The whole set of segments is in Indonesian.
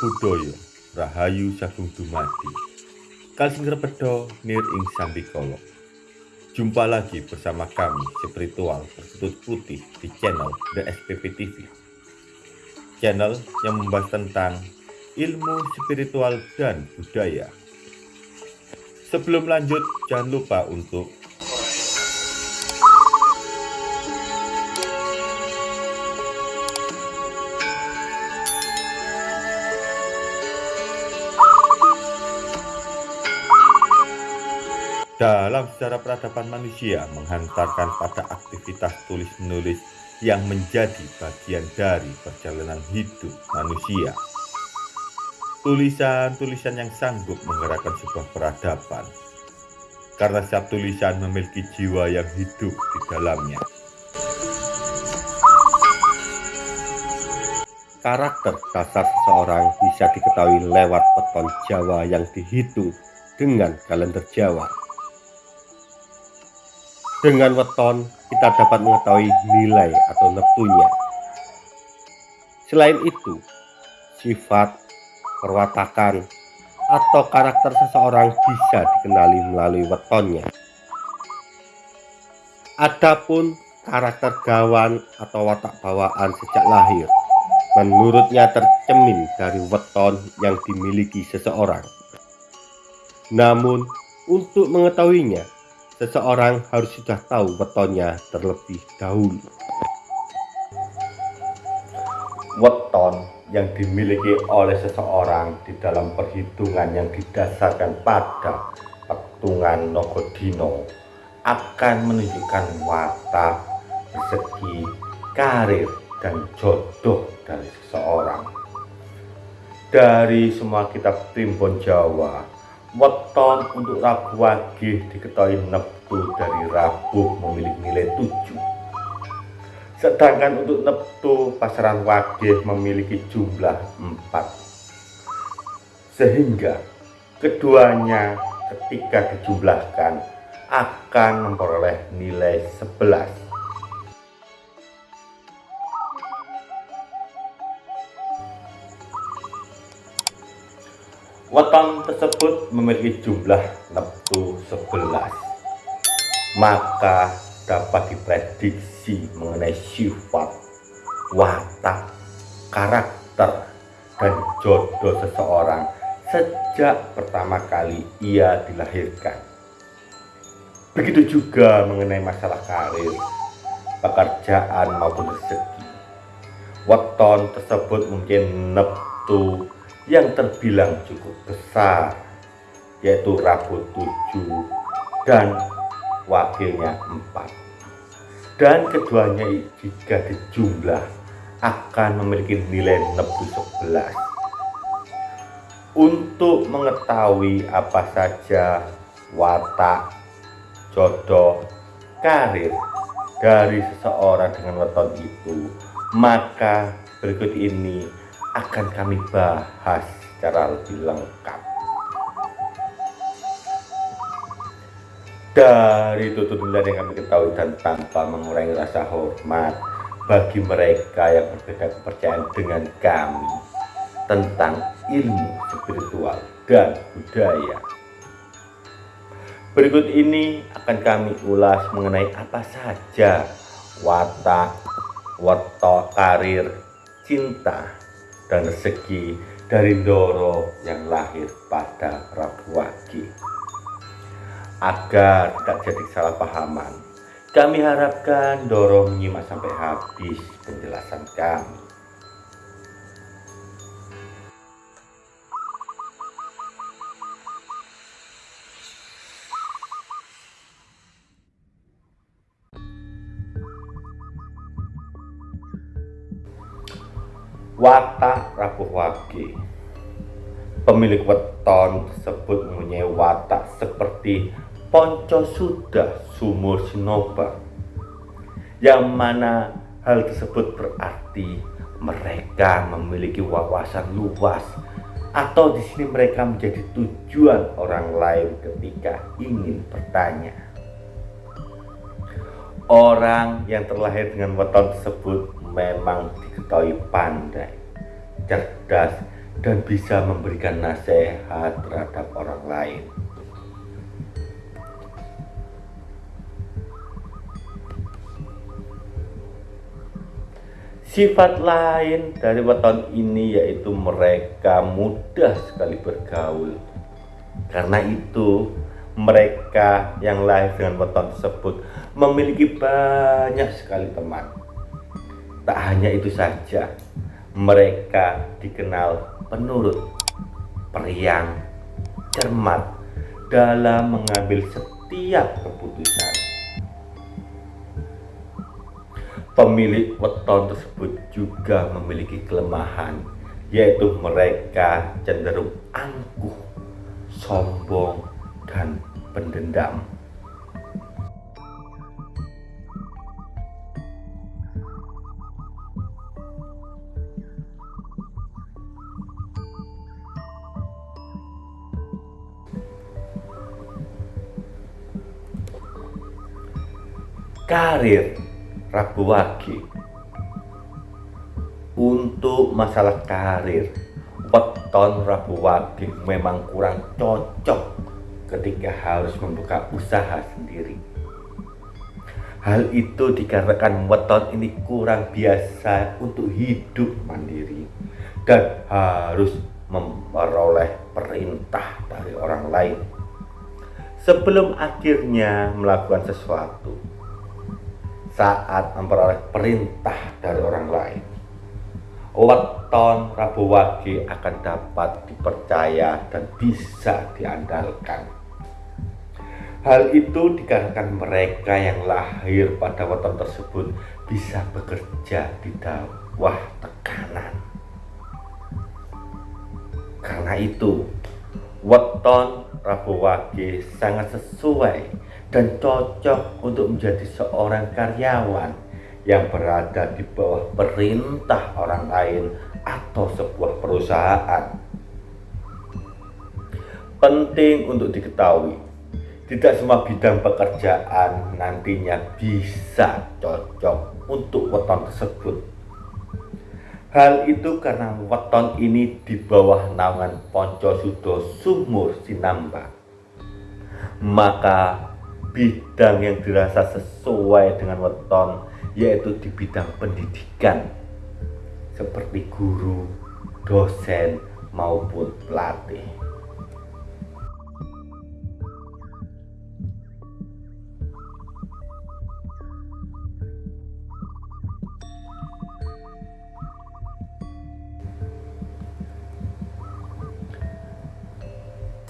Buddhaya Rahayu Sagung Dumadi Kalsing Repedo Nir Ing Sambikolo Jumpa lagi bersama kami spiritual berkutut putih di channel The SPP TV Channel yang membahas tentang ilmu spiritual dan budaya. Sebelum lanjut jangan lupa untuk dalam sejarah peradaban manusia menghantarkan pada aktivitas tulis-menulis yang menjadi bagian dari perjalanan hidup manusia. Tulisan-tulisan yang sanggup menggerakkan sebuah peradaban, karena setiap tulisan memiliki jiwa yang hidup di dalamnya. Karakter dasar seseorang bisa diketahui lewat peton Jawa yang dihitung dengan kalender Jawa. Dengan weton, kita dapat mengetahui nilai atau neptunya. Selain itu, sifat, perwatakan, atau karakter seseorang bisa dikenali melalui wetonnya. Adapun karakter gawan atau watak bawaan sejak lahir, menurutnya tercemin dari weton yang dimiliki seseorang. Namun, untuk mengetahuinya, seseorang harus sudah tahu wetonnya terlebih dahulu. Weton yang dimiliki oleh seseorang di dalam perhitungan yang didasarkan pada petungan Nogodino akan menunjukkan watak, rezeki, karir, dan jodoh dari seseorang. Dari semua kitab primbon Jawa, Weton untuk Rabu Wage diketahui Neptu dari Rabu memiliki nilai 7. Sedangkan untuk Neptu pasaran Wage memiliki jumlah 4. Sehingga keduanya ketika dijumlahkan akan memperoleh nilai 11. Weton tersebut memiliki jumlah neptu 11 maka dapat diprediksi mengenai sifat, watak, karakter, dan jodoh seseorang sejak pertama kali ia dilahirkan. Begitu juga mengenai masalah karir, pekerjaan maupun rezeki. Weton tersebut mungkin neptu yang terbilang cukup besar yaitu Rabu 7 dan wakilnya 4 dan keduanya jika dijumlah akan memiliki nilai nebu 11 untuk mengetahui apa saja watak jodoh karir dari seseorang dengan weton itu maka berikut ini akan kami bahas secara lebih lengkap. Dari tuntutan yang kami ketahui dan tanpa mengurangi rasa hormat bagi mereka yang berbeda kepercayaan dengan kami tentang ilmu spiritual dan budaya. Berikut ini akan kami ulas mengenai apa saja watak, wetok, karir, cinta, dan rezeki dari Doro yang lahir pada Rabu Wage. Agar tidak jadi salah pahaman, kami harapkan Doro menyimak sampai habis penjelasan kami. Watak rapuh wage pemilik weton tersebut mempunyai watak seperti ponco sudah sumur sinoba yang mana hal tersebut berarti mereka memiliki wawasan luas atau di sini mereka menjadi tujuan orang lain ketika ingin bertanya. Orang yang terlahir dengan weton tersebut memang diketahui pandai, cerdas, dan bisa memberikan nasihat terhadap orang lain. Sifat lain dari weton ini yaitu mereka mudah sekali bergaul. Karena itu, mereka yang lahir dengan weton tersebut memiliki banyak sekali teman. Tak hanya itu saja, mereka dikenal penurut, periang, cermat dalam mengambil setiap keputusan. Pemilik weton tersebut juga memiliki kelemahan, yaitu mereka cenderung angkuh, sombong, pendendam. Karir Rabu Wage untuk masalah karir weton Rabu Wage memang kurang cocok ketika harus membuka usaha sendiri hal itu dikarenakan weton ini kurang biasa untuk hidup mandiri dan harus memperoleh perintah dari orang lain sebelum akhirnya melakukan sesuatu saat memperoleh perintah dari orang lain. Weton Rabu Wage akan dapat dipercaya dan bisa diandalkan. Hal itu dikarenakan mereka yang lahir pada weton tersebut bisa bekerja di bawah tekanan. Karena itu, weton Rabu Wage sangat sesuai dan cocok untuk menjadi seorang karyawan yang berada di bawah perintah orang lain atau sebuah perusahaan. Penting untuk diketahui, tidak semua bidang pekerjaan nantinya bisa cocok untuk weton tersebut. Hal itu karena weton ini di bawah naungan Ponco Sudo Sumur Sinamba. Maka bidang yang dirasa sesuai dengan weton yaitu di bidang pendidikan seperti guru, dosen maupun pelatih.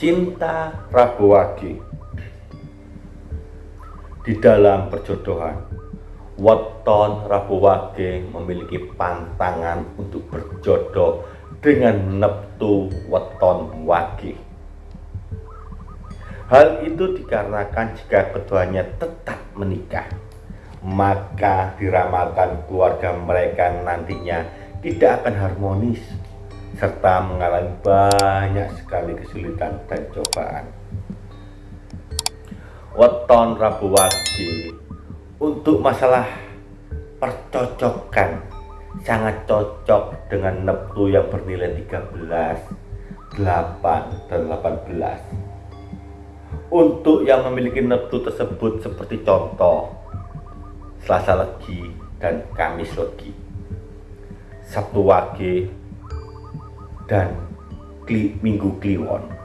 Cinta Rabu Wage di dalam perjodohan. Weton Rabu Wage memiliki pantangan untuk berjodoh dengan Neptu Weton Wage. Hal itu dikarenakan jika keduanya tetap menikah, maka diramalkan keluarga mereka nantinya tidak akan harmonis serta mengalami banyak sekali kesulitan dan cobaan. Weton Rabu Wage. Untuk masalah percocokan. Sangat cocok dengan neptu yang bernilai 13 8 dan 18 untuk yang memiliki neptu tersebut seperti contoh Selasa Legi dan Kamis Legi. Sabtu Wage dan Minggu Kliwon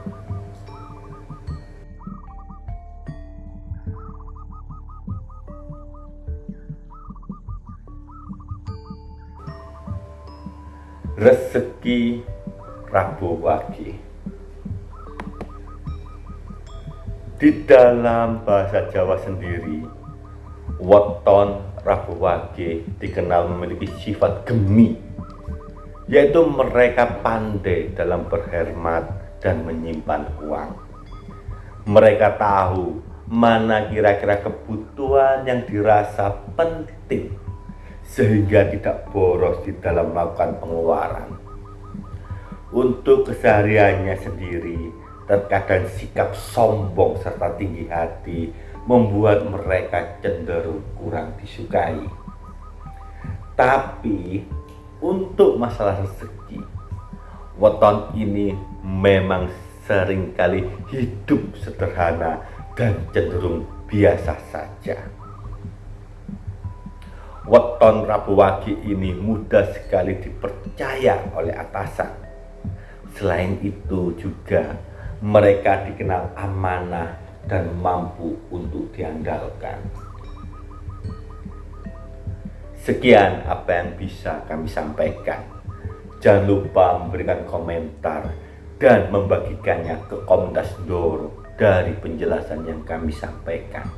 rezeki Rabu Wage. Di dalam bahasa Jawa sendiri, weton Rabu Wage dikenal memiliki sifat gemi, yaitu mereka pandai dalam berhemat dan menyimpan uang. Mereka tahu mana kira-kira kebutuhan yang dirasa penting sehingga tidak boros di dalam melakukan pengeluaran. Untuk kesehariannya sendiri, terkadang sikap sombong serta tinggi hati membuat mereka cenderung kurang disukai. Tapi untuk masalah rezeki, weton ini memang sering kali hidup sederhana dan cenderung biasa saja. Weton Rabu Wage ini mudah sekali dipercaya oleh atasan. Selain itu juga mereka dikenal amanah dan mampu untuk diandalkan. Sekian apa yang bisa kami sampaikan. Jangan lupa memberikan komentar dan membagikannya ke komunitas Doro dari penjelasan yang kami sampaikan.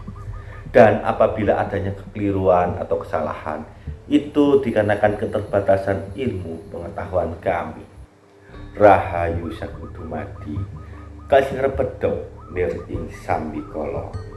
Dan apabila adanya kekeliruan atau kesalahan, itu dikarenakan keterbatasan ilmu pengetahuan kami. Rahayu Sakutumadi, kasih repedo nir ing sambikolo.